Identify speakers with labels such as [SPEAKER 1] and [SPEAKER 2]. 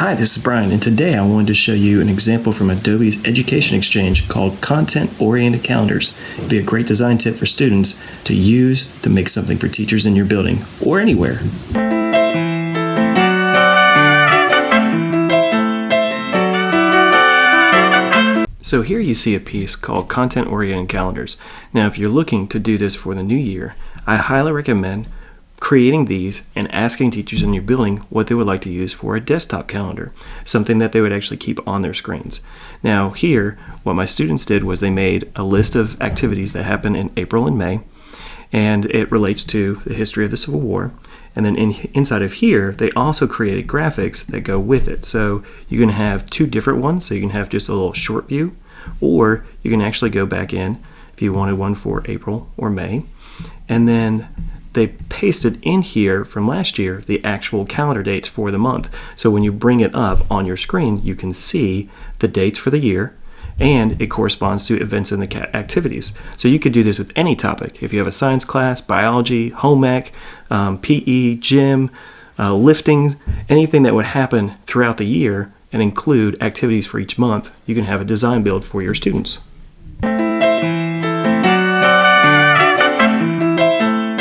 [SPEAKER 1] Hi, this is Brian, and today I wanted to show you an example from Adobe's Education Exchange called Content Oriented Calendars. It'd be a great design tip for students to use to make something for teachers in your building or anywhere. So here you see a piece called Content Oriented Calendars. Now if you're looking to do this for the new year, I highly recommend creating these and asking teachers in your building what they would like to use for a desktop calendar, something that they would actually keep on their screens. Now here, what my students did was they made a list of activities that happen in April and May, and it relates to the history of the Civil War. And then in, inside of here, they also created graphics that go with it. So you can have two different ones. So you can have just a little short view, or you can actually go back in if you wanted one for April or May. And then they pasted in here from last year the actual calendar dates for the month. So when you bring it up on your screen, you can see the dates for the year and it corresponds to events in the activities. So you could do this with any topic. If you have a science class, biology, home ec, um, PE, gym, uh, lifting, anything that would happen throughout the year and include activities for each month, you can have a design build for your students.